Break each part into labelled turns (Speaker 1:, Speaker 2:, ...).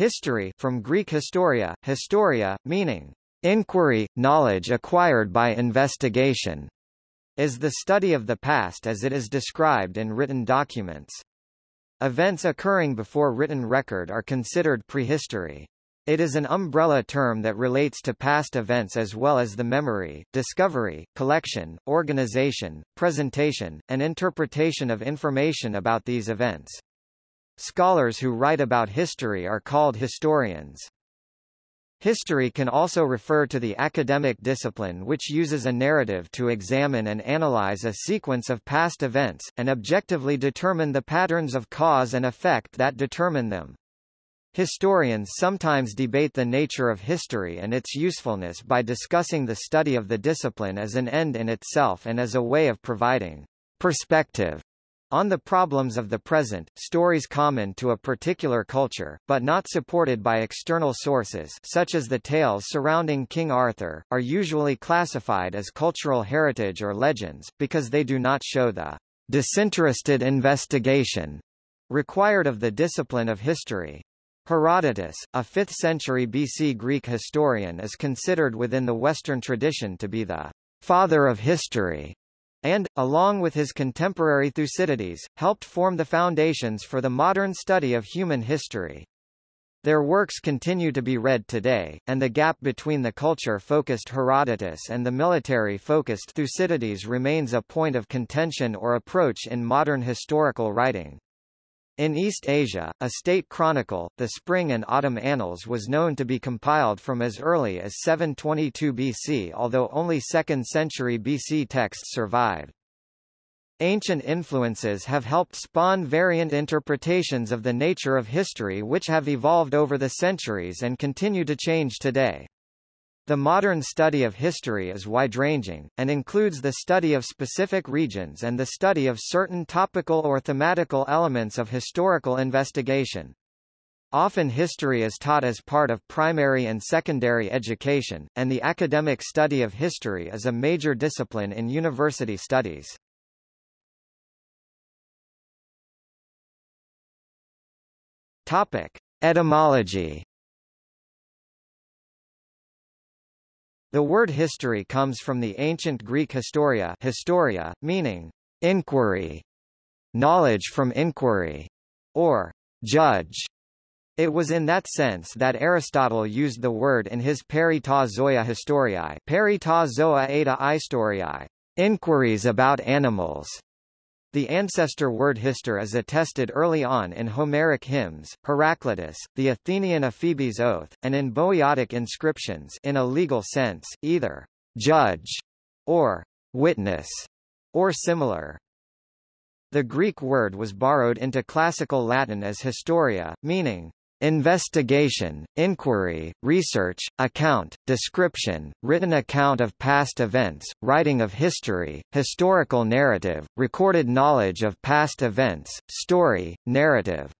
Speaker 1: History from Greek historia, historia, meaning inquiry, knowledge acquired by investigation, is the study of the past as it is described in written documents. Events occurring before written record are considered prehistory. It is an umbrella term that relates to past events as well as the memory, discovery, collection, organization, presentation, and interpretation of information about these events. Scholars who write about history are called historians. History can also refer to the academic discipline which uses a narrative to examine and analyze a sequence of past events, and objectively determine the patterns of cause and effect that determine them. Historians sometimes debate the nature of history and its usefulness by discussing the study of the discipline as an end in itself and as a way of providing perspective on the problems of the present, stories common to a particular culture, but not supported by external sources such as the tales surrounding King Arthur, are usually classified as cultural heritage or legends, because they do not show the disinterested investigation required of the discipline of history. Herodotus, a 5th century BC Greek historian is considered within the Western tradition to be the father of history and, along with his contemporary Thucydides, helped form the foundations for the modern study of human history. Their works continue to be read today, and the gap between the culture-focused Herodotus and the military-focused Thucydides remains a point of contention or approach in modern historical writing. In East Asia, a state chronicle, the Spring and Autumn Annals was known to be compiled from as early as 722 BC although only 2nd century BC texts survive. Ancient influences have helped spawn variant interpretations of the nature of history which have evolved over the centuries and continue to change today. The modern study of history is wide-ranging, and includes the study of specific regions and the study of certain topical or thematical elements of historical investigation. Often history is taught as part of primary and secondary education, and the academic study of history is a major discipline in university studies. Topic. Etymology The word history comes from the ancient Greek historia, historia meaning inquiry, knowledge from inquiry, or judge. It was in that sense that Aristotle used the word in his Peri ta zoa historiae, Peri ta zoa eta historiae, inquiries about animals. The ancestor word hister is attested early on in Homeric hymns, Heraclitus, the Athenian Ephebe's oath, and in Boeotic inscriptions in a legal sense, either judge or witness or similar. The Greek word was borrowed into classical Latin as historia, meaning Investigation, inquiry, research, account, description, written account of past events, writing of history, historical narrative, recorded knowledge of past events, story, narrative.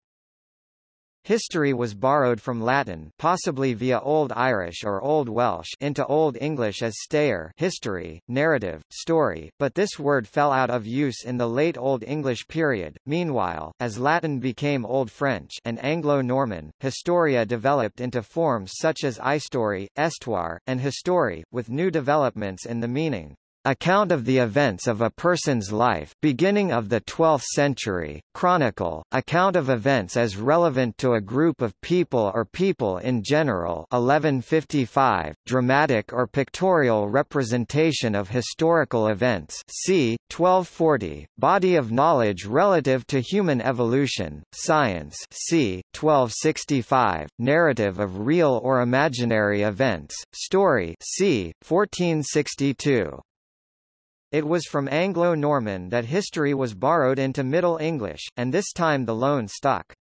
Speaker 1: History was borrowed from Latin possibly via Old Irish or Old Welsh into Old English as stair history, narrative, story, but this word fell out of use in the late Old English period. Meanwhile, as Latin became Old French and Anglo-Norman, historia developed into forms such as istory, histoire, and history, with new developments in the meaning. Account of the events of a person's life beginning of the 12th century, chronicle, account of events as relevant to a group of people or people in general 1155, dramatic or pictorial representation of historical events c. 1240, body of knowledge relative to human evolution, science c. 1265, narrative of real or imaginary events, story c. 1462. It was from Anglo-Norman that history was borrowed into Middle English, and this time the loan stuck.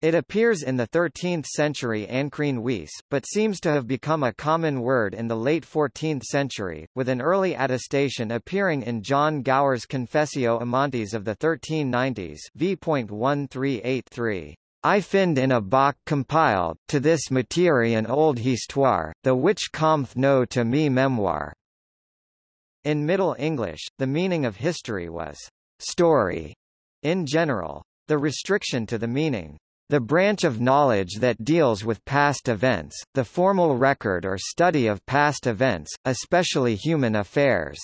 Speaker 1: It appears in the 13th century Ancrene Wisse, but seems to have become a common word in the late 14th century, with an early attestation appearing in John Gower's Confessio Amantis of the 1390s v.1383. I find in a book compiled, to this materie an old histoire, the which cometh no to me memoir. In Middle English, the meaning of history was story in general. The restriction to the meaning The branch of knowledge that deals with past events, the formal record or study of past events, especially human affairs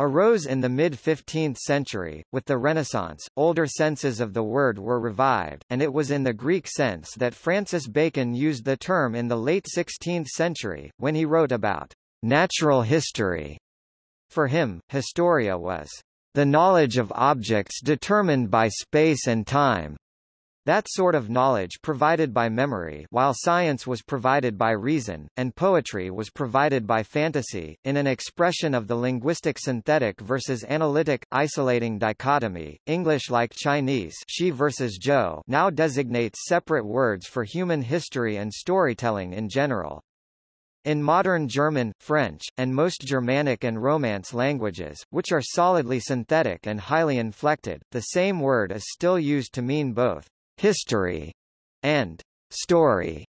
Speaker 1: arose in the mid-15th century. With the Renaissance, older senses of the word were revived, and it was in the Greek sense that Francis Bacon used the term in the late 16th century, when he wrote about natural history. For him, historia was the knowledge of objects determined by space and time, that sort of knowledge provided by memory while science was provided by reason, and poetry was provided by fantasy, in an expression of the linguistic synthetic versus analytic, isolating dichotomy, English like Chinese she versus Zhou now designates separate words for human history and storytelling in general. In modern German, French, and most Germanic and Romance languages, which are solidly synthetic and highly inflected, the same word is still used to mean both history, and story.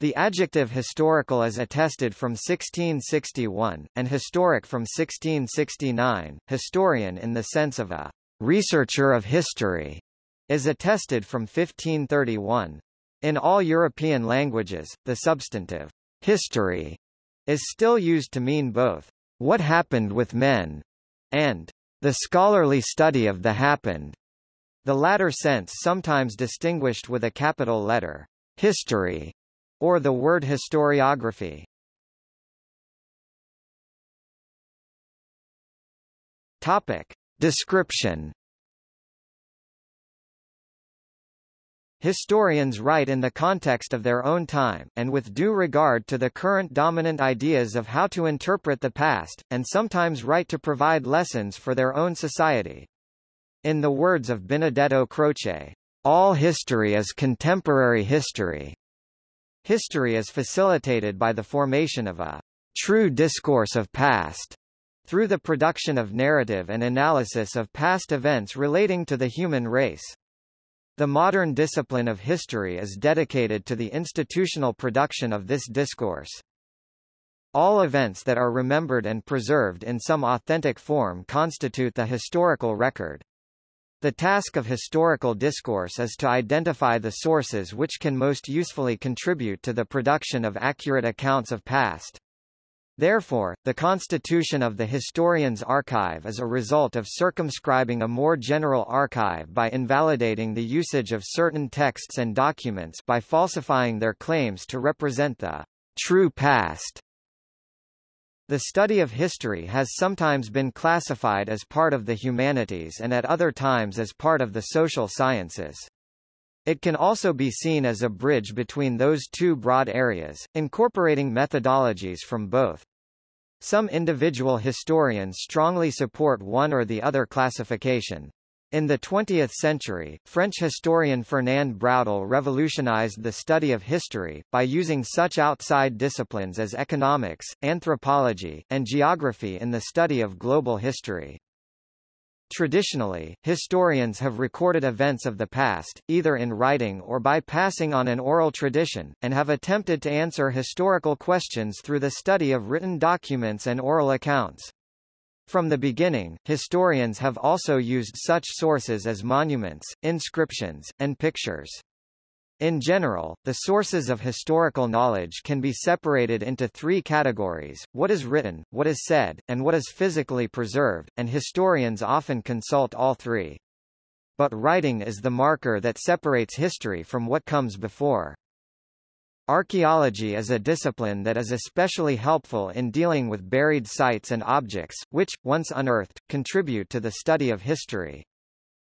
Speaker 1: The adjective historical is attested from 1661, and historic from 1669. Historian in the sense of a researcher of history is attested from 1531. In all European languages, the substantive history is still used to mean both what happened with men and the scholarly study of the happened. The latter sense sometimes distinguished with a capital letter, history, or the word historiography. Topic. Description Historians write in the context of their own time, and with due regard to the current dominant ideas of how to interpret the past, and sometimes write to provide lessons for their own society. In the words of Benedetto Croce, all history is contemporary history. History is facilitated by the formation of a true discourse of past through the production of narrative and analysis of past events relating to the human race. The modern discipline of history is dedicated to the institutional production of this discourse. All events that are remembered and preserved in some authentic form constitute the historical record. The task of historical discourse is to identify the sources which can most usefully contribute to the production of accurate accounts of past. Therefore, the constitution of the historian's archive is a result of circumscribing a more general archive by invalidating the usage of certain texts and documents by falsifying their claims to represent the true past. The study of history has sometimes been classified as part of the humanities and at other times as part of the social sciences. It can also be seen as a bridge between those two broad areas, incorporating methodologies from both. Some individual historians strongly support one or the other classification. In the 20th century, French historian Fernand Braudel revolutionized the study of history, by using such outside disciplines as economics, anthropology, and geography in the study of global history. Traditionally, historians have recorded events of the past, either in writing or by passing on an oral tradition, and have attempted to answer historical questions through the study of written documents and oral accounts. From the beginning, historians have also used such sources as monuments, inscriptions, and pictures. In general, the sources of historical knowledge can be separated into three categories, what is written, what is said, and what is physically preserved, and historians often consult all three. But writing is the marker that separates history from what comes before. Archaeology is a discipline that is especially helpful in dealing with buried sites and objects, which, once unearthed, contribute to the study of history.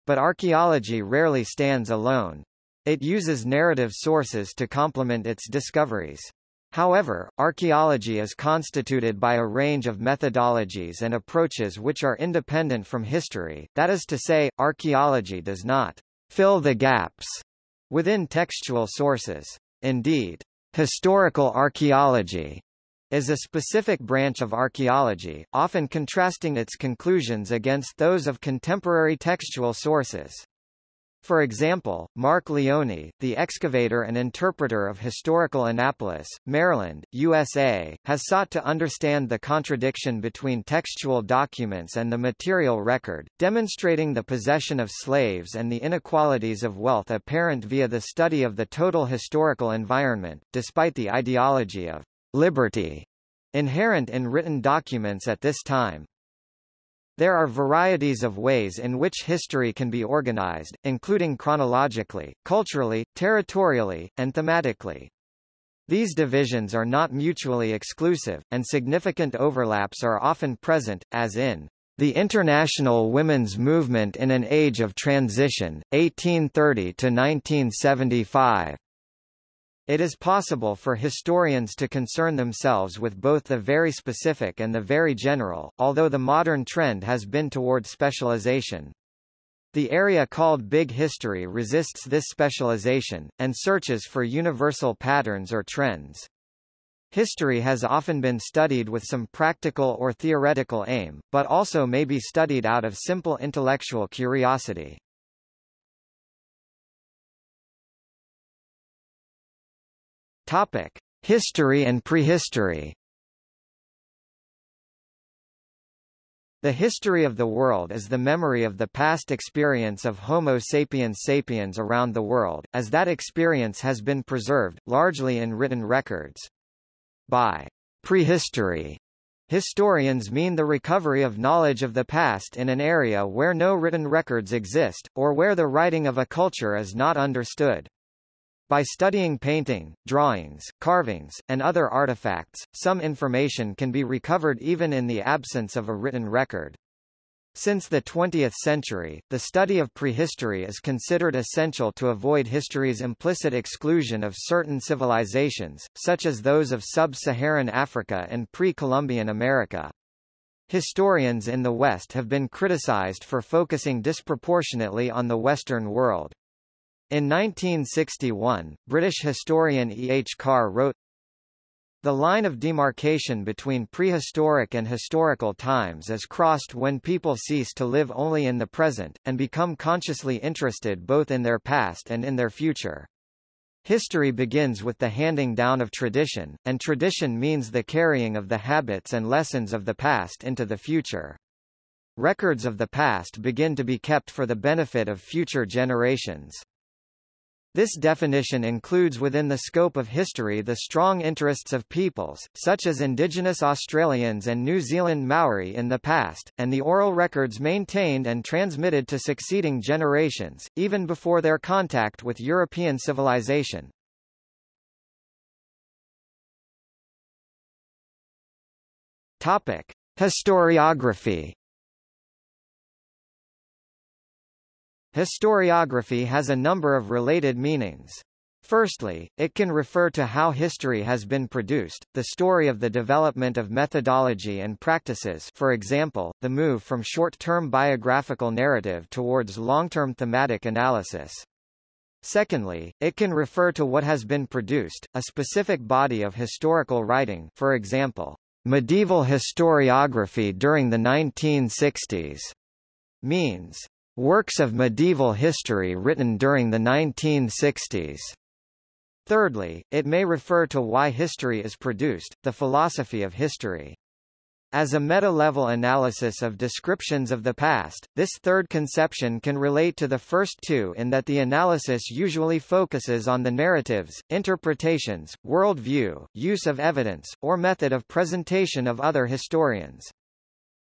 Speaker 1: But archaeology rarely stands alone. It uses narrative sources to complement its discoveries. However, archaeology is constituted by a range of methodologies and approaches which are independent from history, that is to say, archaeology does not fill the gaps within textual sources. Indeed, historical archaeology is a specific branch of archaeology, often contrasting its conclusions against those of contemporary textual sources. For example, Mark Leone, the excavator and interpreter of historical Annapolis, Maryland, USA, has sought to understand the contradiction between textual documents and the material record, demonstrating the possession of slaves and the inequalities of wealth apparent via the study of the total historical environment, despite the ideology of liberty inherent in written documents at this time. There are varieties of ways in which history can be organized, including chronologically, culturally, territorially, and thematically. These divisions are not mutually exclusive, and significant overlaps are often present, as in the International Women's Movement in an Age of Transition, 1830 to 1975. It is possible for historians to concern themselves with both the very specific and the very general, although the modern trend has been toward specialization. The area called Big History resists this specialization, and searches for universal patterns or trends. History has often been studied with some practical or theoretical aim, but also may be studied out of simple intellectual curiosity. Topic: History and prehistory. The history of the world is the memory of the past experience of Homo sapiens sapiens around the world, as that experience has been preserved, largely in written records. By prehistory, historians mean the recovery of knowledge of the past in an area where no written records exist, or where the writing of a culture is not understood. By studying painting, drawings, carvings, and other artifacts, some information can be recovered even in the absence of a written record. Since the 20th century, the study of prehistory is considered essential to avoid history's implicit exclusion of certain civilizations, such as those of sub-Saharan Africa and pre-Columbian America. Historians in the West have been criticized for focusing disproportionately on the Western world. In 1961, British historian E. H. Carr wrote, The line of demarcation between prehistoric and historical times is crossed when people cease to live only in the present, and become consciously interested both in their past and in their future. History begins with the handing down of tradition, and tradition means the carrying of the habits and lessons of the past into the future. Records of the past begin to be kept for the benefit of future generations. This definition includes within the scope of history the strong interests of peoples, such as Indigenous Australians and New Zealand Maori in the past, and the oral records maintained and transmitted to succeeding generations, even before their contact with European civilization. Topic. Historiography Historiography has a number of related meanings. Firstly, it can refer to how history has been produced, the story of the development of methodology and practices for example, the move from short-term biographical narrative towards long-term thematic analysis. Secondly, it can refer to what has been produced, a specific body of historical writing for example, medieval historiography during the 1960s, means Works of medieval history written during the 1960s. Thirdly, it may refer to why history is produced, the philosophy of history. As a meta-level analysis of descriptions of the past, this third conception can relate to the first two in that the analysis usually focuses on the narratives, interpretations, worldview, use of evidence, or method of presentation of other historians.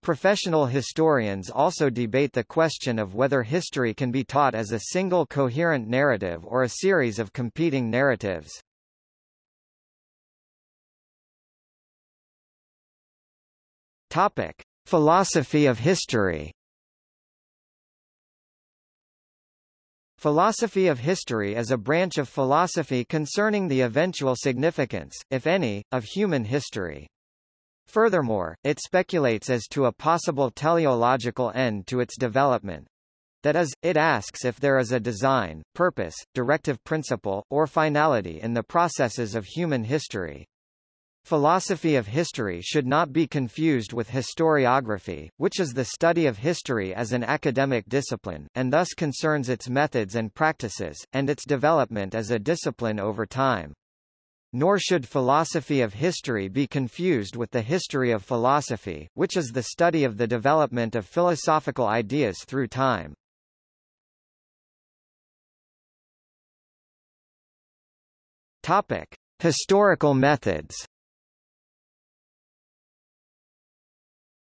Speaker 1: Professional historians also debate the question of whether history can be taught as a single coherent narrative or a series of competing narratives. Topic: Philosophy of history. Philosophy of history is a branch of philosophy concerning the eventual significance, if any, of human history. Furthermore, it speculates as to a possible teleological end to its development. That is, it asks if there is a design, purpose, directive principle, or finality in the processes of human history. Philosophy of history should not be confused with historiography, which is the study of history as an academic discipline, and thus concerns its methods and practices, and its development as a discipline over time. Nor should philosophy of history be confused with the history of philosophy, which is the study of the development of philosophical ideas through time. Topic: Historical methods.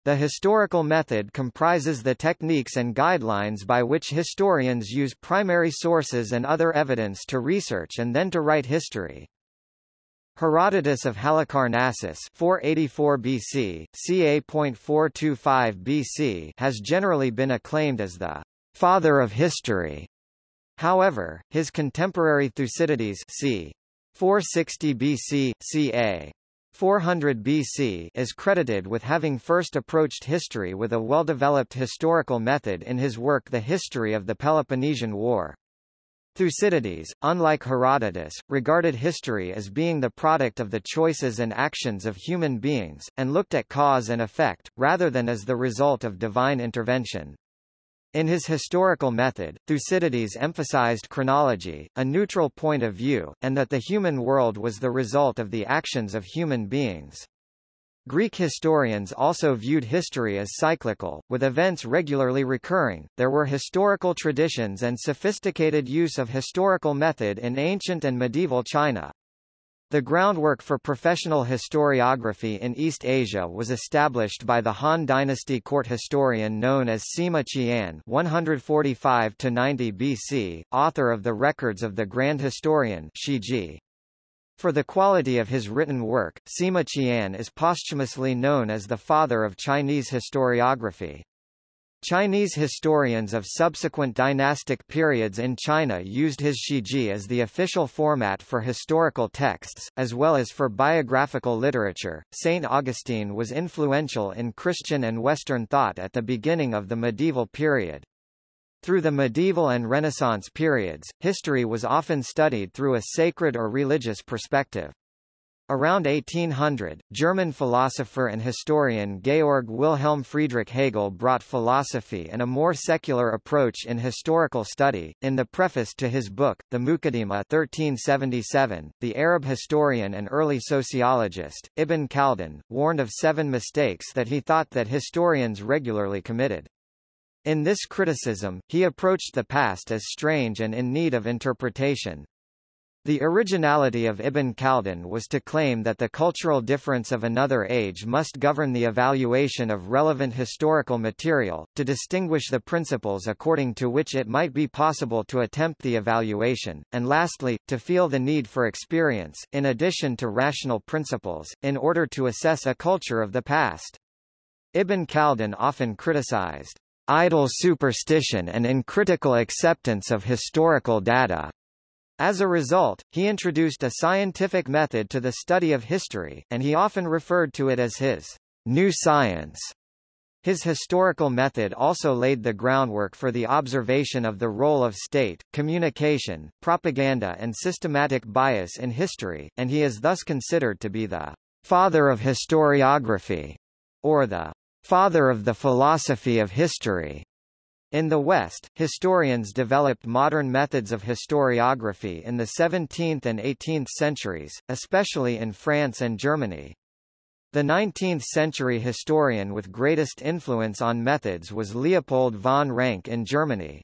Speaker 1: The historical method comprises the techniques and guidelines by which historians use primary sources and other evidence to research and then to write history. Herodotus of Halicarnassus 484 BC, ca.425 BC has generally been acclaimed as the father of history. However, his contemporary Thucydides c. 460 BC, ca. 400 BC is credited with having first approached history with a well-developed historical method in his work The History of the Peloponnesian War. Thucydides, unlike Herodotus, regarded history as being the product of the choices and actions of human beings, and looked at cause and effect, rather than as the result of divine intervention. In his historical method, Thucydides emphasized chronology, a neutral point of view, and that the human world was the result of the actions of human beings. Greek historians also viewed history as cyclical, with events regularly recurring. There were historical traditions and sophisticated use of historical method in ancient and medieval China. The groundwork for professional historiography in East Asia was established by the Han Dynasty court historian known as Sima Qian 145-90 BC, author of the records of the Grand Historian Shiji. For the quality of his written work, Sima Qian is posthumously known as the father of Chinese historiography. Chinese historians of subsequent dynastic periods in China used his Shiji as the official format for historical texts, as well as for biographical literature. St. Augustine was influential in Christian and Western thought at the beginning of the medieval period. Through the medieval and Renaissance periods, history was often studied through a sacred or religious perspective. Around 1800, German philosopher and historian Georg Wilhelm Friedrich Hegel brought philosophy and a more secular approach in historical study. In the preface to his book, The Muqaddimah 1377, the Arab historian and early sociologist, Ibn Khaldun, warned of seven mistakes that he thought that historians regularly committed. In this criticism, he approached the past as strange and in need of interpretation. The originality of Ibn Khaldun was to claim that the cultural difference of another age must govern the evaluation of relevant historical material, to distinguish the principles according to which it might be possible to attempt the evaluation, and lastly, to feel the need for experience, in addition to rational principles, in order to assess a culture of the past. Ibn Khaldun often criticized idle superstition and uncritical acceptance of historical data. As a result, he introduced a scientific method to the study of history, and he often referred to it as his new science. His historical method also laid the groundwork for the observation of the role of state, communication, propaganda and systematic bias in history, and he is thus considered to be the father of historiography, or the father of the philosophy of history. In the West, historians developed modern methods of historiography in the 17th and 18th centuries, especially in France and Germany. The 19th-century historian with greatest influence on methods was Leopold von Ranke in Germany.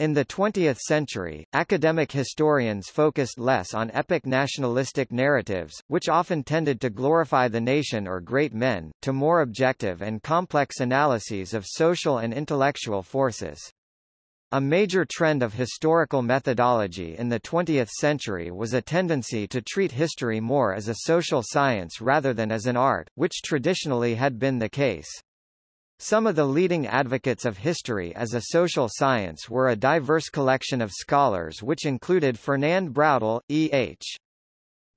Speaker 1: In the 20th century, academic historians focused less on epic nationalistic narratives, which often tended to glorify the nation or great men, to more objective and complex analyses of social and intellectual forces. A major trend of historical methodology in the 20th century was a tendency to treat history more as a social science rather than as an art, which traditionally had been the case. Some of the leading advocates of history as a social science were a diverse collection of scholars which included Fernand Braudel, E. H.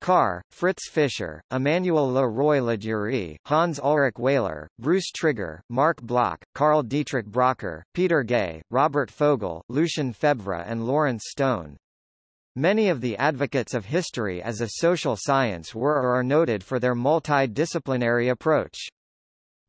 Speaker 1: Carr, Fritz Fischer, Emmanuel Le Roy Ladurie, Hans Ulrich Wehler, Bruce Trigger, Marc Bloch, Karl Dietrich Bracher, Peter Gay, Robert Fogel, Lucien Febvre and Lawrence Stone. Many of the advocates of history as a social science were or are noted for their multidisciplinary approach.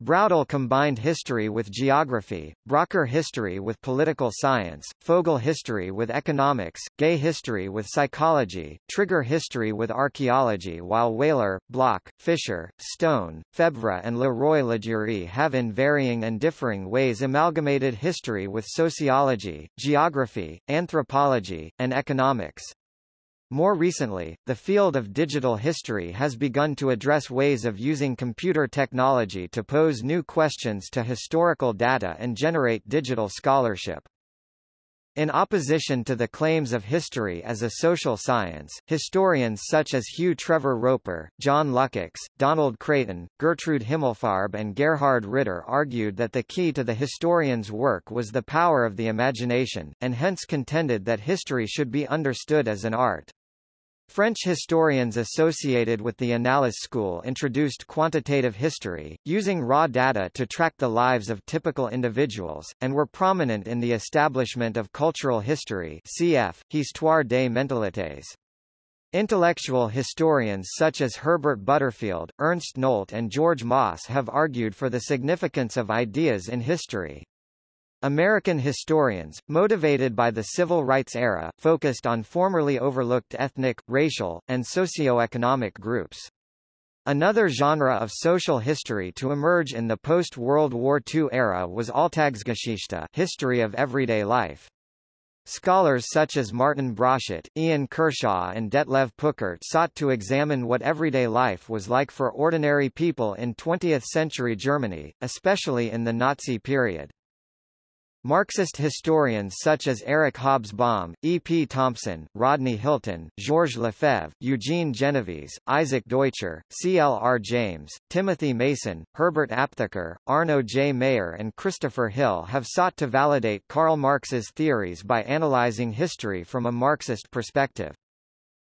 Speaker 1: Braudel combined history with geography, Bracher history with political science, Fogel history with economics, Gay history with psychology, Trigger history with archaeology while Wehler, Bloch, Fischer, Stone, Febvre and Leroy-Ladurie have in varying and differing ways amalgamated history with sociology, geography, anthropology, and economics. More recently, the field of digital history has begun to address ways of using computer technology to pose new questions to historical data and generate digital scholarship. In opposition to the claims of history as a social science, historians such as Hugh Trevor Roper, John Lukacs, Donald Creighton, Gertrude Himmelfarb and Gerhard Ritter argued that the key to the historian's work was the power of the imagination, and hence contended that history should be understood as an art. French historians associated with the Annales school introduced quantitative history, using raw data to track the lives of typical individuals, and were prominent in the establishment of cultural history cf. Histoire des mentalités. Intellectual historians such as Herbert Butterfield, Ernst Nolte and George Mosse have argued for the significance of ideas in history. American historians, motivated by the civil rights era, focused on formerly overlooked ethnic, racial, and socioeconomic groups. Another genre of social history to emerge in the post-World War II era was Alltagsgeschichte history of everyday life. Scholars such as Martin Broszat, Ian Kershaw and Detlev Peukert sought to examine what everyday life was like for ordinary people in 20th-century Germany, especially in the Nazi period. Marxist historians such as Eric Hobsbawm, E. P. Thompson, Rodney Hilton, Georges Lefebvre, Eugene Genovese, Isaac Deutscher, C. L. R. James, Timothy Mason, Herbert Aptheker, Arno J. Mayer and Christopher Hill have sought to validate Karl Marx's theories by analyzing history from a Marxist perspective.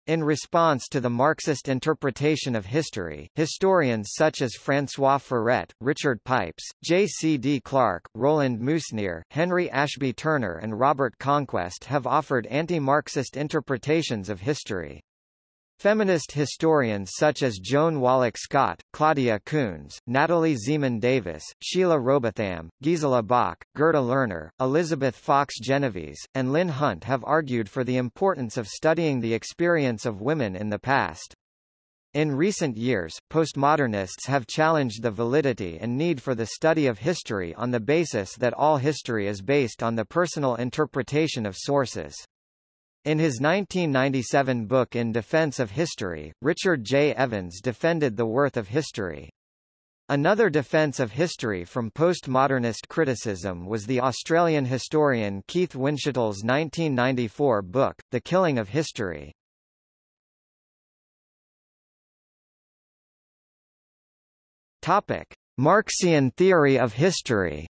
Speaker 1: In response to the Marxist interpretation of history, historians such as François Furet, Richard Pipes, J. C. D. Clark, Roland Mousnier, Henry Ashby Turner and Robert Conquest have offered anti-Marxist interpretations of history. Feminist historians such as Joan Wallach Scott, Claudia Koonz, Natalie Zemon Davis, Sheila Rowbotham, Gisela Bock, Gerda Lerner, Elizabeth Fox Genovese, and Lynn Hunt have argued for the importance of studying the experience of women in the past. In recent years, postmodernists have challenged the validity and need for the study of history on the basis that all history is based on the personal interpretation of sources. In his 1997 book In Defense of History, Richard J. Evans defended the worth of history. Another defense of history from postmodernist criticism was the Australian historian Keith Windschuttle's 1994 book, The Killing of History. Topic. Marxian theory of history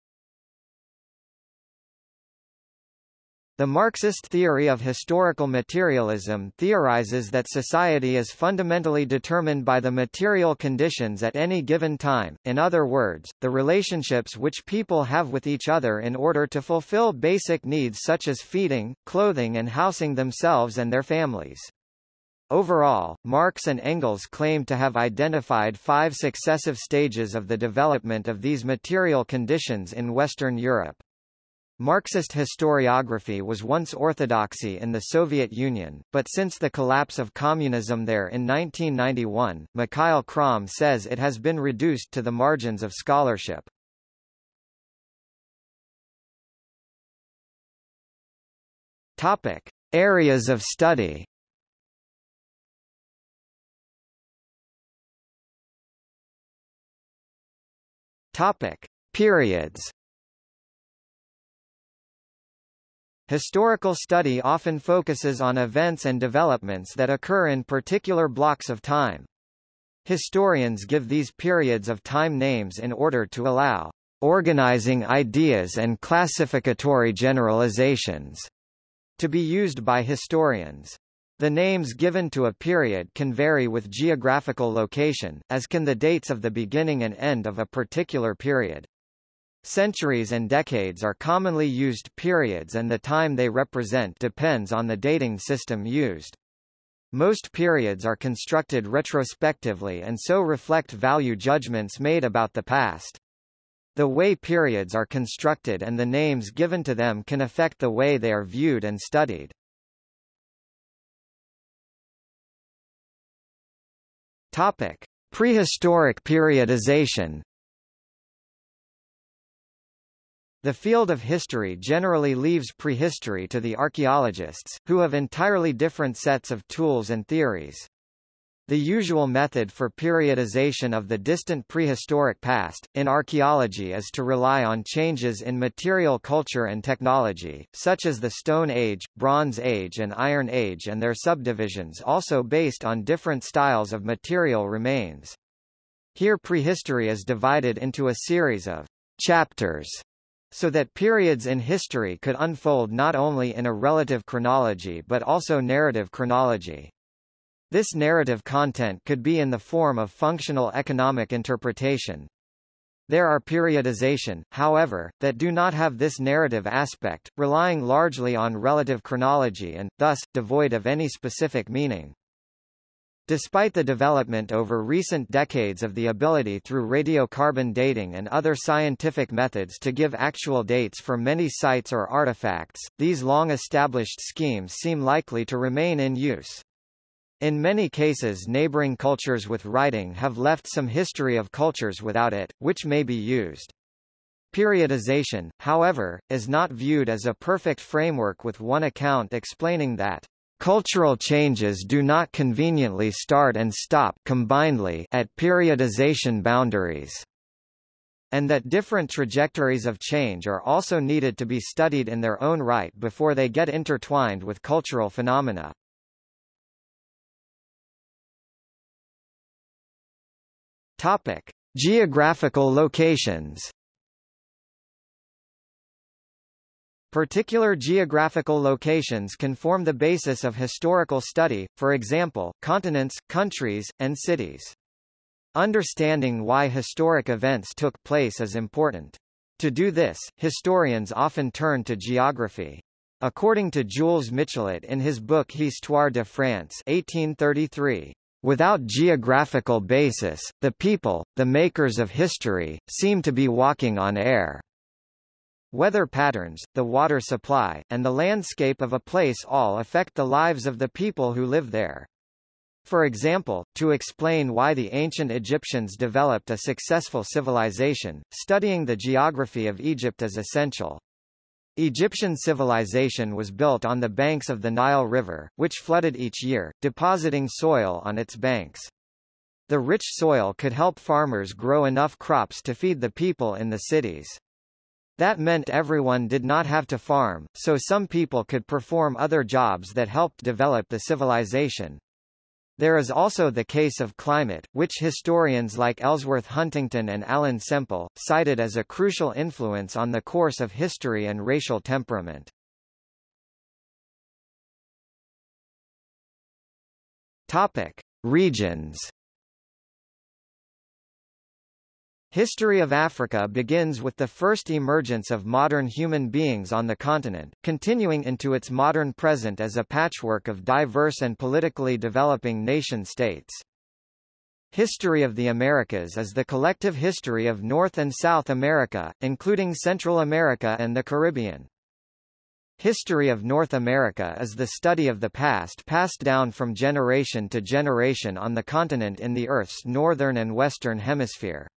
Speaker 1: The Marxist theory of historical materialism theorizes that society is fundamentally determined by the material conditions at any given time, in other words, the relationships which people have with each other in order to fulfill basic needs such as feeding, clothing and housing themselves and their families. Overall, Marx and Engels claim to have identified five successive stages of the development of these material conditions in Western Europe. Marxist historiography was once orthodoxy in the Soviet Union, but since the collapse of communism there in 1991, Mikhail Krom says it has been reduced to the margins of scholarship. Topic. Areas of study Topic. Periods Historical study often focuses on events and developments that occur in particular blocks of time. Historians give these periods of time names in order to allow organizing ideas and classificatory generalizations to be used by historians. The names given to a period can vary with geographical location, as can the dates of the beginning and end of a particular period. Centuries and decades are commonly used periods and the time they represent depends on the dating system used. Most periods are constructed retrospectively and so reflect value judgments made about the past. The way periods are constructed and the names given to them can affect the way they are viewed and studied. Topic: Prehistoric periodization. The field of history generally leaves prehistory to the archaeologists, who have entirely different sets of tools and theories. The usual method for periodization of the distant prehistoric past, in archaeology is to rely on changes in material culture and technology, such as the Stone Age, Bronze Age and Iron Age and their subdivisions also based on different styles of material remains. Here prehistory is divided into a series of chapters so that periods in history could unfold not only in a relative chronology but also narrative chronology. This narrative content could be in the form of functional economic interpretation. There are periodization, however, that do not have this narrative aspect, relying largely on relative chronology and, thus, devoid of any specific meaning. Despite the development over recent decades of the ability through radiocarbon dating and other scientific methods to give actual dates for many sites or artifacts, these long-established schemes seem likely to remain in use. In many cases neighboring cultures with writing have left some history of cultures without it, which may be used. Periodization, however, is not viewed as a perfect framework with one account explaining that cultural changes do not conveniently start and stop combinedly at periodization boundaries and that different trajectories of change are also needed to be studied in their own right before they get intertwined with cultural phenomena. Topic: Geographical locations. Particular geographical locations can form the basis of historical study, for example, continents, countries, and cities. Understanding why historic events took place is important. To do this, historians often turn to geography. According to Jules Michelet in his book Histoire de France 1833, Without geographical basis, the people, the makers of history, seem to be walking on air. Weather patterns, the water supply, and the landscape of a place all affect the lives of the people who live there. For example, to explain why the ancient Egyptians developed a successful civilization, studying the geography of Egypt is essential. Egyptian civilization was built on the banks of the Nile River, which flooded each year, depositing soil on its banks. The rich soil could help farmers grow enough crops to feed the people in the cities. That meant everyone did not have to farm, so some people could perform other jobs that helped develop the civilization. There is also the case of climate, which historians like Ellsworth Huntington and Ellen Semple, cited as a crucial influence on the course of history and racial temperament. Topic. Regions History of Africa begins with the first emergence of modern human beings on the continent, continuing into its modern present as a patchwork of diverse and politically developing nation-states. History of the Americas is the collective history of North and South America, including Central America and the Caribbean. History of North America is the study of the past passed down from generation to generation on the continent in the Earth's northern and western hemisphere.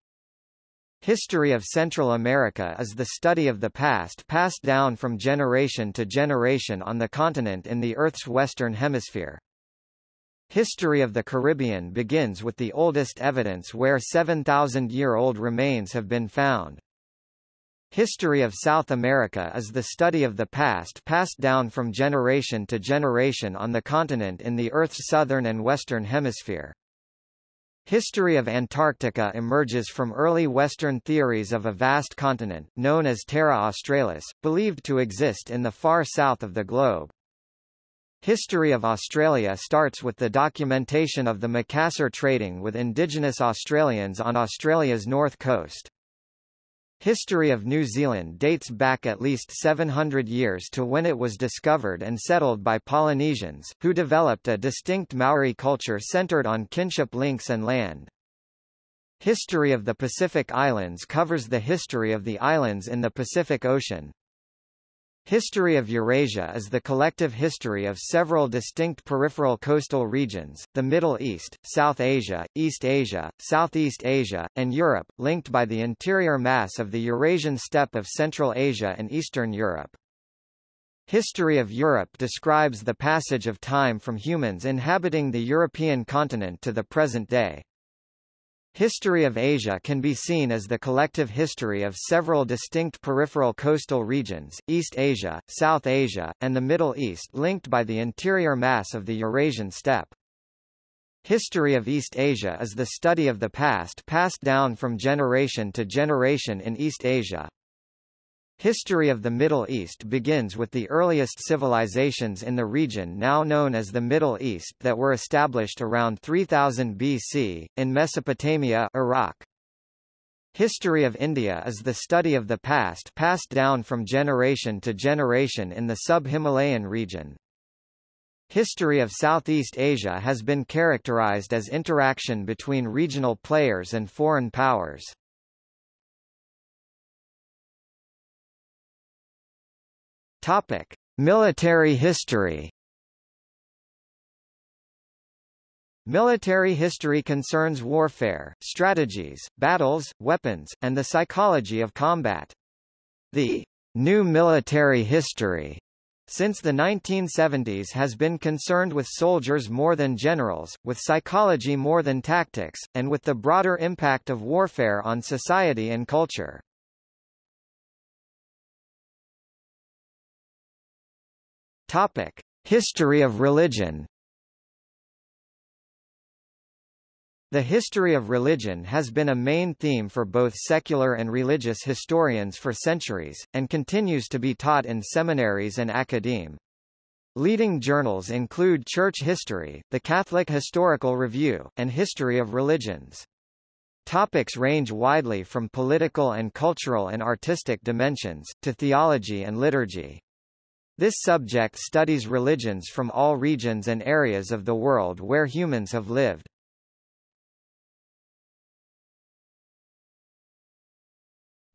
Speaker 1: History of Central America is the study of the past passed down from generation to generation on the continent in the Earth's western hemisphere. History of the Caribbean begins with the oldest evidence where 7,000-year-old remains have been found. History of South America is the study of the past passed down from generation to generation on the continent in the Earth's southern and western hemisphere. History of Antarctica emerges from early Western theories of a vast continent, known as Terra Australis, believed to exist in the far south of the globe. History of Australia starts with the documentation of the Macassar trading with indigenous Australians on Australia's north coast. History of New Zealand dates back at least 700 years to when it was discovered and settled by Polynesians, who developed a distinct Maori culture centered on kinship links and land. History of the Pacific Islands covers the history of the islands in the Pacific Ocean. History of Eurasia is the collective history of several distinct peripheral coastal regions, the Middle East, South Asia, East Asia, Southeast Asia, and Europe, linked by the interior mass of the Eurasian steppe of Central Asia and Eastern Europe. History of Europe describes the passage of time from humans inhabiting the European continent to the present day. History of Asia can be seen as the collective history of several distinct peripheral coastal regions, East Asia, South Asia, and the Middle East linked by the interior mass of the Eurasian steppe. History of East Asia is the study of the past passed down from generation to generation in East Asia. History of the Middle East begins with the earliest civilizations in the region now known as the Middle East that were established around 3000 BC, in Mesopotamia Iraq. History of India is the study of the past passed down from generation to generation in the sub-Himalayan region. History of Southeast Asia has been characterized as interaction between regional players and foreign powers. Topic: Military history. Military history concerns warfare, strategies, battles, weapons, and the psychology of combat. The new military history since the 1970s has been concerned with soldiers more than generals, with psychology more than tactics, and with the broader impact of warfare on society and culture. Topic: History of religion. The history of religion has been a main theme for both secular and religious historians for centuries, and continues to be taught in seminaries and academe. Leading journals include Church History, the Catholic Historical Review, and History of Religions. Topics range widely from political and cultural and artistic dimensions, to theology and liturgy. This subject studies religions from all regions and areas of the world where humans have lived.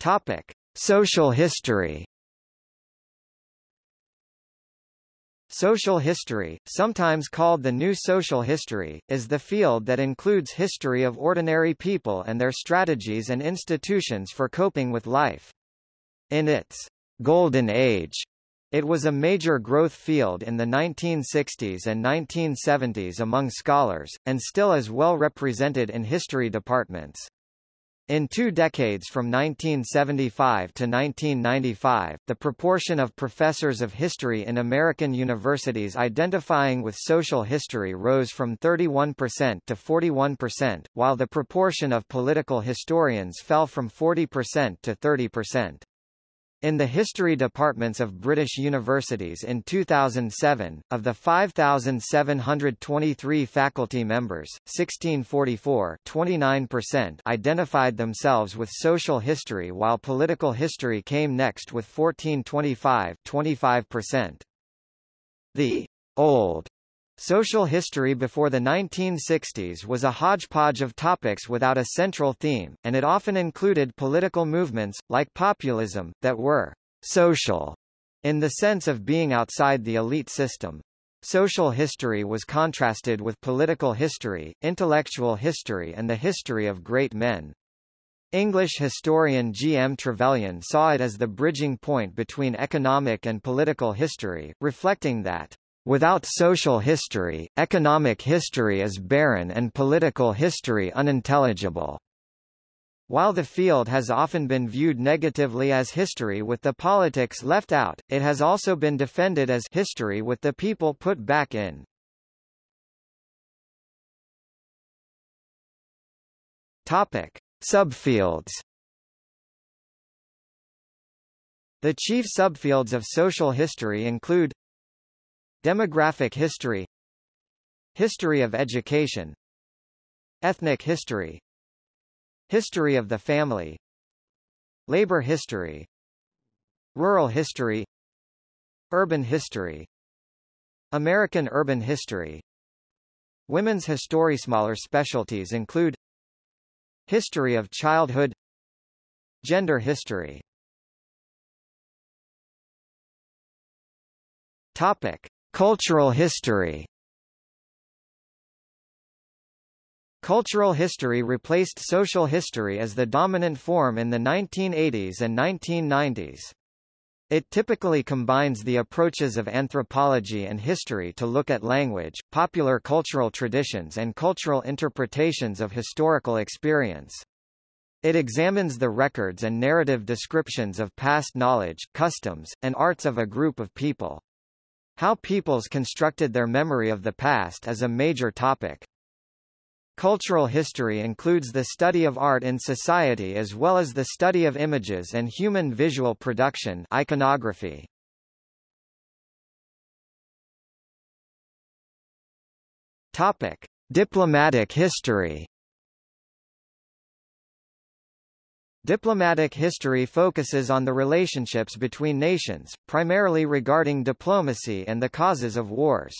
Speaker 1: Topic: Social history. Social history, sometimes called the New Social History, is the field that includes history of ordinary people and their strategies and institutions for coping with life. In its golden age, it was a major growth field in the 1960s and 1970s among scholars, and still is well represented in history departments. In two decades from 1975 to 1995, the proportion of professors of history in American universities identifying with social history rose from 31% to 41%, while the proportion of political historians fell from 40% to 30%. In the history departments of British universities in 2007, of the 5,723 faculty members, 1644 29% identified themselves with social history while political history came next with 1425 25%. The old Social history before the 1960s was a hodgepodge of topics without a central theme, and it often included political movements, like populism, that were social in the sense of being outside the elite system. Social history was contrasted with political history, intellectual history and the history of great men. English historian G. M. Trevelyan saw it as the bridging point between economic and political history, reflecting that Without social history, economic history is barren and political history unintelligible. While the field has often been viewed negatively as history with the politics left out, it has also been defended as history with the people put back in. Topic: Subfields. The chief subfields of social history include Demographic history History of education Ethnic history History of the family Labor history Rural history Urban history American urban history. Women's history. Smaller specialties include History of childhood Gender history. Topic. Cultural history Cultural history replaced social history as the dominant form in the 1980s and 1990s. It typically combines the approaches of anthropology and history to look at language, popular cultural traditions and cultural interpretations of historical experience. It examines the records and narrative descriptions of past knowledge, customs, and arts of a group of people. How peoples constructed their memory of the past is a major topic. Cultural history includes the study of art in society as well as the study of images and human visual production iconography. Topic: Diplomatic history Diplomatic history focuses on the relationships between nations, primarily regarding diplomacy and the causes of wars.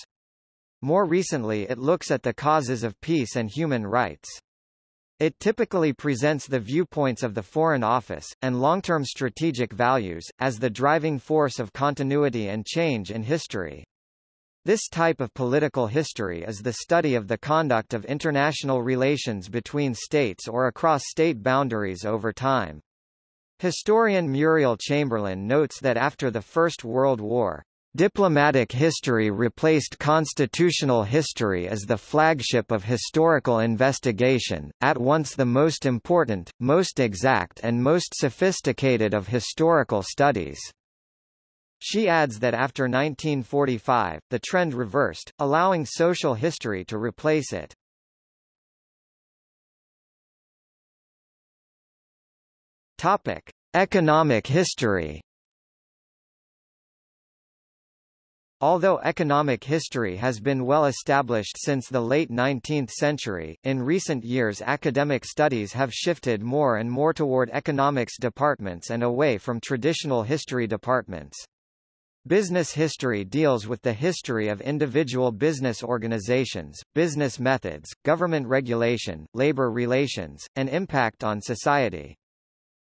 Speaker 1: More recently it looks at the causes of peace and human rights. It typically presents the viewpoints of the Foreign Office, and long-term strategic values, as the driving force of continuity and change in history. This type of political history is the study of the conduct of international relations between states or across state boundaries over time. Historian Muriel Chamberlain notes that after the First World War, Diplomatic history replaced constitutional history as the flagship of historical investigation, at once the most important, most exact and most sophisticated of historical studies. She adds that after 1945, the trend reversed, allowing social history to replace it. Topic: Economic history. Although economic history has been well established since the late 19th century, in recent years academic studies have shifted more and more toward economics departments and away from traditional history departments. Business history deals with the history of individual business organizations, business methods, government regulation, labor relations, and impact on society.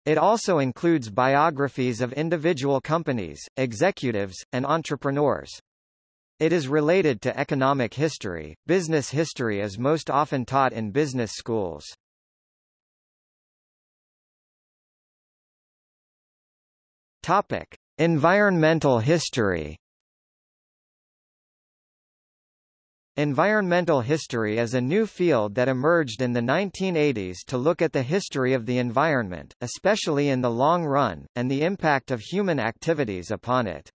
Speaker 1: It also includes biographies of individual companies, executives, and entrepreneurs. It is related to economic history. Business history is most often taught in business schools. Topic: Environmental history Environmental history is a new field that emerged in the 1980s to look at the history of the environment, especially in the long run, and the impact of human activities upon it.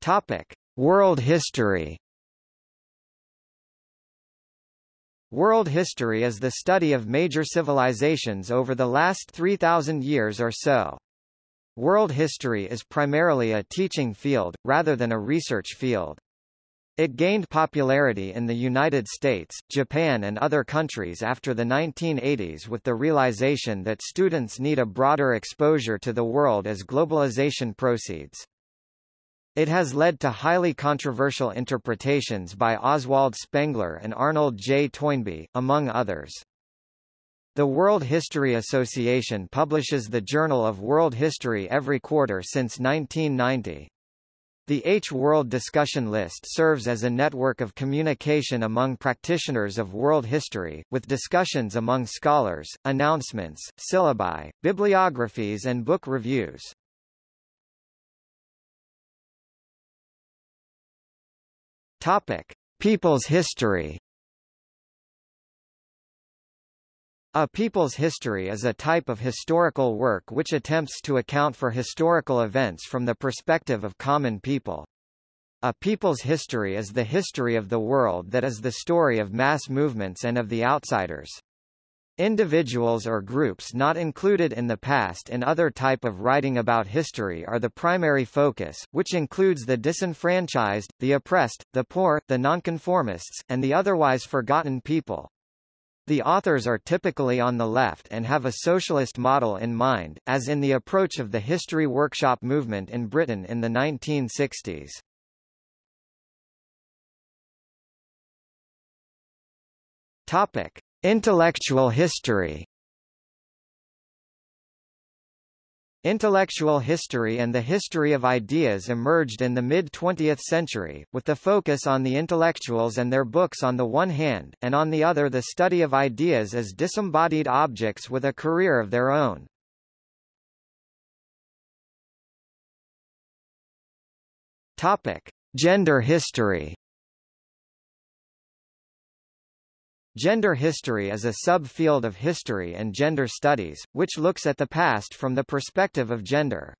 Speaker 1: Topic: World history World history is the study of major civilizations over the last 3,000 years or so. World history is primarily a teaching field, rather than a research field. It gained popularity in the United States, Japan and other countries after the 1980s with the realization that students need a broader exposure to the world as globalization proceeds. It has led to highly controversial interpretations by Oswald Spengler and Arnold J. Toynbee, among others. The World History Association publishes the Journal of World History every quarter since 1990. The H World Discussion List serves as a network of communication among practitioners of world history, with discussions among scholars, announcements, syllabi, bibliographies and book reviews. Topic: People's history. A people's history is a type of historical work which attempts to account for historical events from the perspective of common people. A people's history is the history of the world that is the story of mass movements and of the outsiders. Individuals or groups not included in the past in other type of writing about history are the primary focus, which includes the disenfranchised, the oppressed, the poor, the nonconformists, and the otherwise forgotten people. The authors are typically on the left and have a socialist model in mind, as in the approach of the History Workshop movement in Britain in the 1960s. Topic: Intellectual history. Intellectual history and the history of ideas emerged in the mid-20th century, with the focus on the intellectuals and their books on the one hand, and on the other the study of ideas as disembodied objects with a career of their own. Topic: Gender history. Gender history is a subfield of history and gender studies, which looks at the past from the perspective of gender.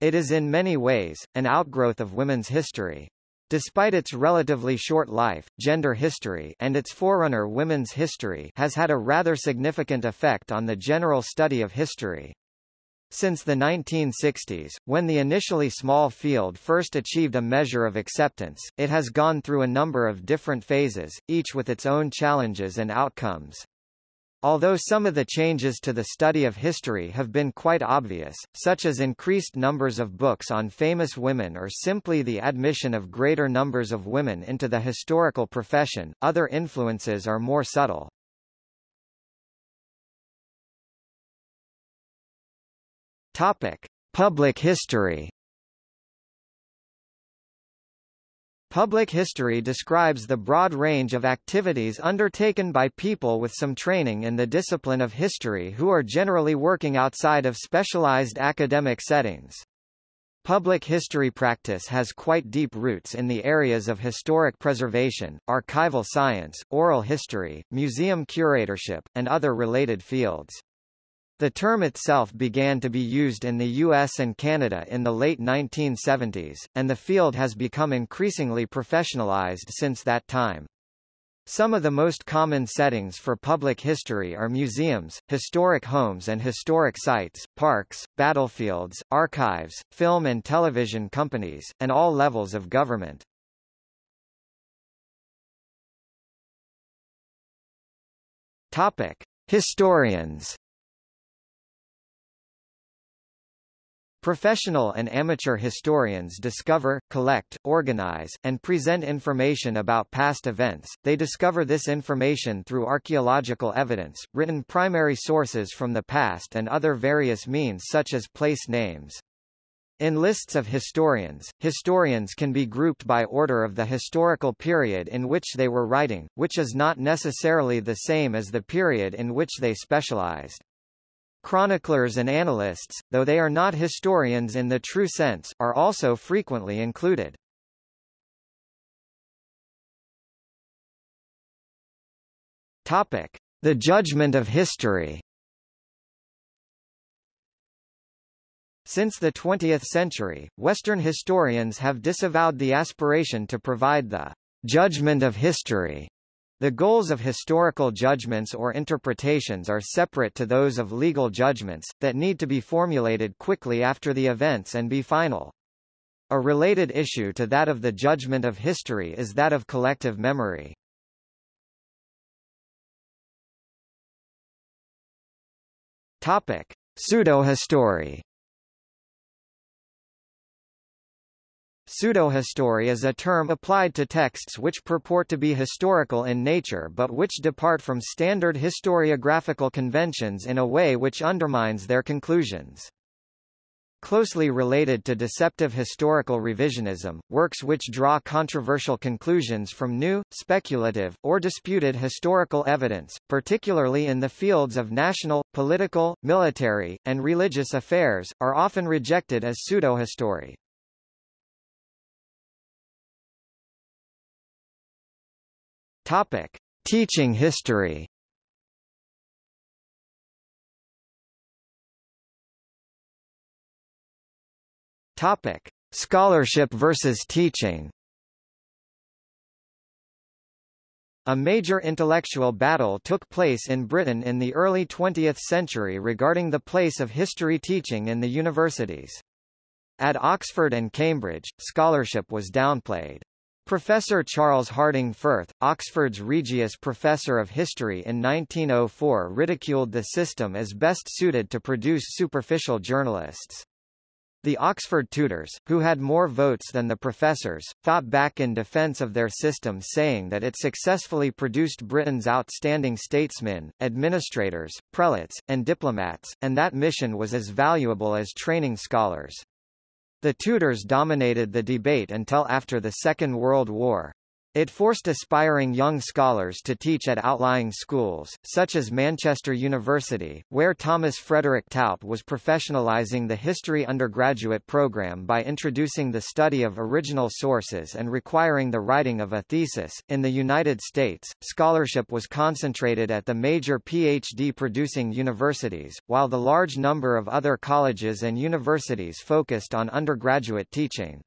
Speaker 1: It is in many ways, an outgrowth of women's history. Despite its relatively short life, gender history and its forerunner women's history has had a rather significant effect on the general study of history. Since the 1960s, when the initially small field first achieved a measure of acceptance, it has gone through a number of different phases, each with its own challenges and outcomes. Although some of the changes to the study of history have been quite obvious, such as increased numbers of books on famous women or simply the admission of greater numbers of women into the historical profession, other influences are more subtle. Topic: Public history. Public history describes the broad range of activities undertaken by people with some training in the discipline of history who are generally working outside of specialized academic settings. Public history practice has quite deep roots in the areas of historic preservation, archival science, oral history, museum curatorship, and other related fields. The term itself began to be used in the US and Canada in the late 1970s, and the field has become increasingly professionalized since that time. Some of the most common settings for public history are museums, historic homes and historic sites, parks, battlefields, archives, film and television companies, and all levels of government. Topic: Historians Professional and amateur historians discover, collect, organize, and present information about past events. They discover this information through archaeological evidence, written primary sources from the past and other various means such as place names. In lists of historians, historians can be grouped by order of the historical period in which they were writing, which is not necessarily the same as the period in which they specialized. Chroniclers and analysts, though they are not historians in the true sense, are also frequently included. Topic: The judgment of history. Since the 20th century, Western historians have disavowed the aspiration to provide the judgment of history the goals of historical judgments or interpretations are separate to those of legal judgments, that need to be formulated quickly after the events and be final. A related issue to that of the judgment of history is that of collective memory. Topic: Pseudohistory Pseudohistory is a term applied to texts which purport to be historical in nature but which depart from standard historiographical conventions in a way which undermines their conclusions. Closely related to deceptive historical revisionism, works which draw controversial conclusions from new, speculative, or disputed historical evidence, particularly in the fields of national, political, military, and religious affairs, are often rejected as pseudohistory. Topic: Teaching history. Topic: Scholarship versus teaching. A major intellectual battle took place in Britain in the early 20th century regarding the place of history teaching in the universities. At Oxford and Cambridge, scholarship was downplayed. Professor Charles Harding Firth, Oxford's Regius Professor of History in 1904 ridiculed the system as best suited to produce superficial journalists. The Oxford tutors, who had more votes than the professors, fought back in defence of their system saying that it successfully produced Britain's outstanding statesmen, administrators, prelates, and diplomats, and that mission was as valuable as training scholars. The tutors dominated the debate until after the Second World War. It forced aspiring young scholars to teach at outlying schools, such as Manchester University, where Thomas Frederick Tout was professionalizing the history undergraduate program by introducing the study of original sources and requiring the writing of a thesis. In the United States, scholarship was concentrated at the major PhD producing universities, while the large number of other colleges and universities focused on undergraduate teaching.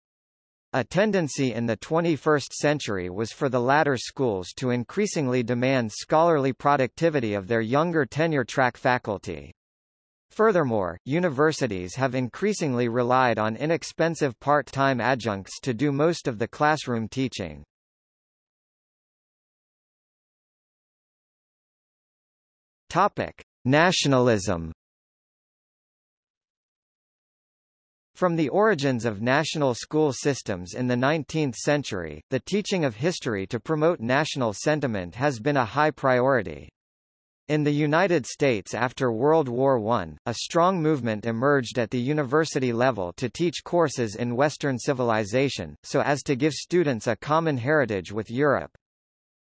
Speaker 1: A tendency in the 21st century was for the latter schools to increasingly demand scholarly productivity of their younger tenure-track faculty. Furthermore, universities have increasingly relied on inexpensive part-time adjuncts to do most of the classroom teaching. Topic: Nationalism From the origins of national school systems in the 19th century, the teaching of history to promote national sentiment has been a high priority. In the United States after World War I, a strong movement emerged at the university level to teach courses in Western civilization, so as to give students a common heritage with Europe.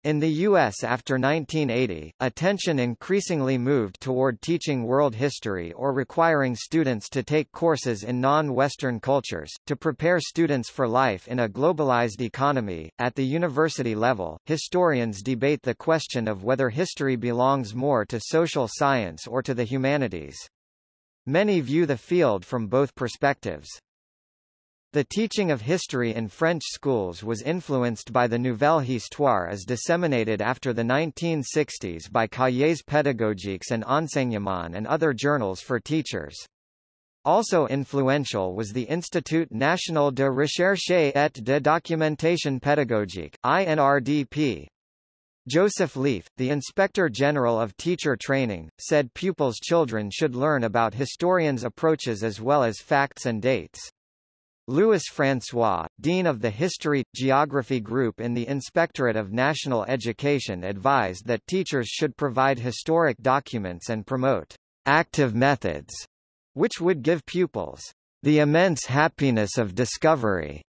Speaker 1: In the U.S. after 1980, attention increasingly moved toward teaching world history or requiring students to take courses in non-Western cultures, to prepare students for life in a globalized economy. At the university level, historians debate the question of whether history belongs more to social science or to the humanities. Many view the field from both perspectives. The teaching of history in French schools was influenced by the Nouvelle Histoire as disseminated after the 1960s by Cahiers pédagogiques and Enseignement and other journals for teachers. Also influential was the Institut National de Recherche et de Documentation Pédagogique, INRDP. Joseph Leif, the Inspector General of Teacher Training, said pupils' children should learn about historians' approaches as well as facts and dates. Louis François, Dean of the History – Geography Group in the Inspectorate of National Education advised that teachers should provide historic documents and promote «active methods», which would give pupils «the immense happiness of discovery».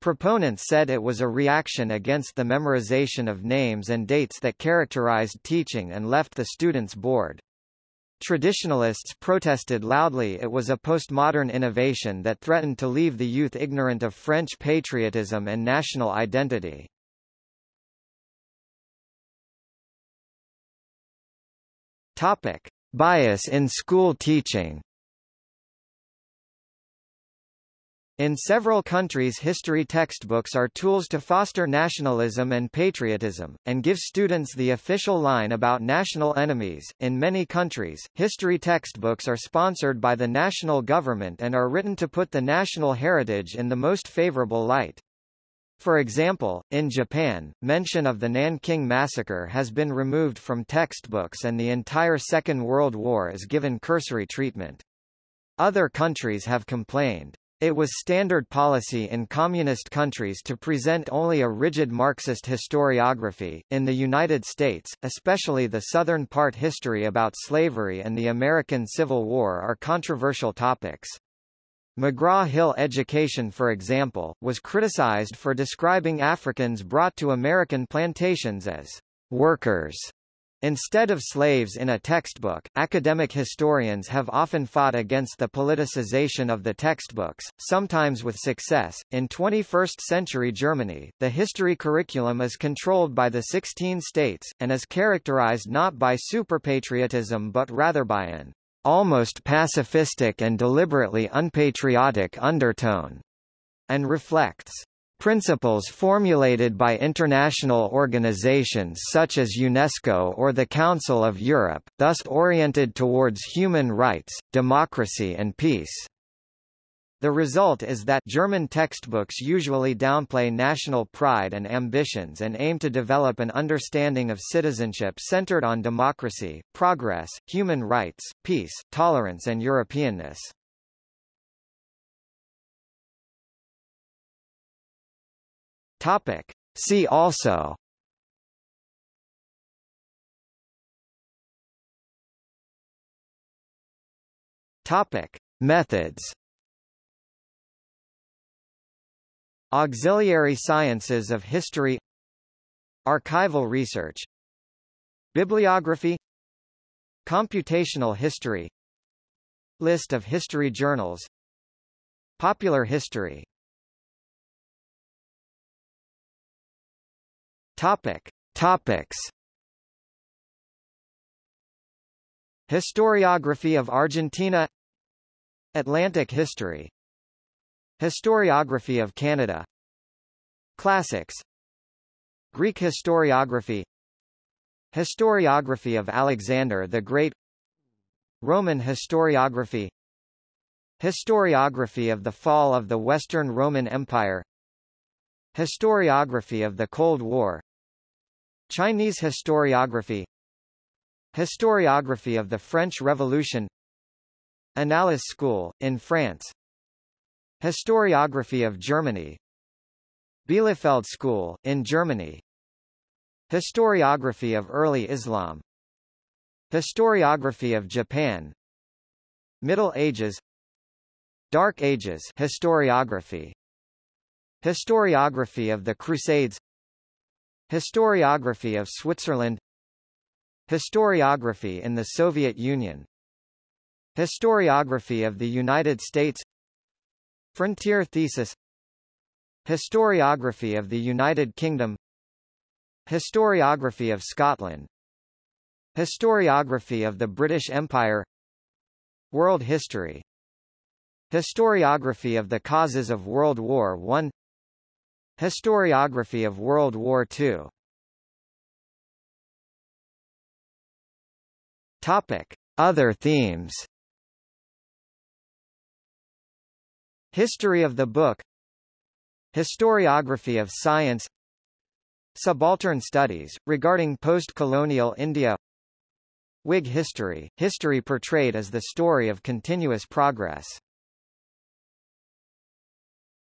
Speaker 1: Proponents said it was a reaction against the memorization of names and dates that characterized teaching and left the students bored. Traditionalists protested loudly it was a postmodern innovation that threatened to leave the youth ignorant of French patriotism and national identity. Topic. Bias in school teaching In several countries history textbooks are tools to foster nationalism and patriotism, and give students the official line about national enemies. In many countries, history textbooks are sponsored by the national government and are written to put the national heritage in the most favorable light. For example, in Japan, mention of the Nanking Massacre has been removed from textbooks and the entire Second World War is given cursory treatment. Other countries have complained. It was standard policy in communist countries to present only a rigid Marxist historiography. In the United States, especially the Southern part history about slavery and the American Civil War are controversial topics. McGraw-Hill education for example, was criticized for describing Africans brought to American plantations as workers Instead of slaves in a textbook, academic historians have often fought against the politicization of the textbooks, sometimes with success. In 21st century Germany, the history curriculum is controlled by the 16 states, and is characterized not by superpatriotism but rather by an almost pacifistic and deliberately unpatriotic undertone, and reflects Principles formulated by international organizations such as UNESCO or the Council of Europe, thus oriented towards human rights, democracy and peace. The result is that German textbooks usually downplay national pride and ambitions and aim to develop an understanding of citizenship centered on democracy, progress, human rights, peace, tolerance and Europeanness. Topic. See also. Topic. Methods. Auxiliary sciences of history. Archival research. Bibliography. Computational history. List of history journals. Popular history Topic. Topics. Historiography of Argentina. Atlantic history. Historiography of Canada. Classics. Greek historiography. Historiography of Alexander the Great. Roman historiography. Historiography of the fall of the Western Roman Empire. Historiography of the Cold War Chinese historiography Historiography of the French Revolution Annales School, in France Historiography of Germany Bielefeld School, in Germany Historiography of early Islam Historiography of Japan Middle Ages Dark Ages historiography Historiography of the Crusades Historiography of Switzerland. Historiography in the Soviet Union. Historiography of the United States. Frontier thesis. Historiography of the United Kingdom. Historiography of Scotland. Historiography of the British Empire. World history. Historiography of the causes of World War I Historiography of World War II Topic. Other themes. History of the book. Historiography of science. Subaltern studies, regarding post-colonial India. Whig history, history portrayed as the story of continuous progress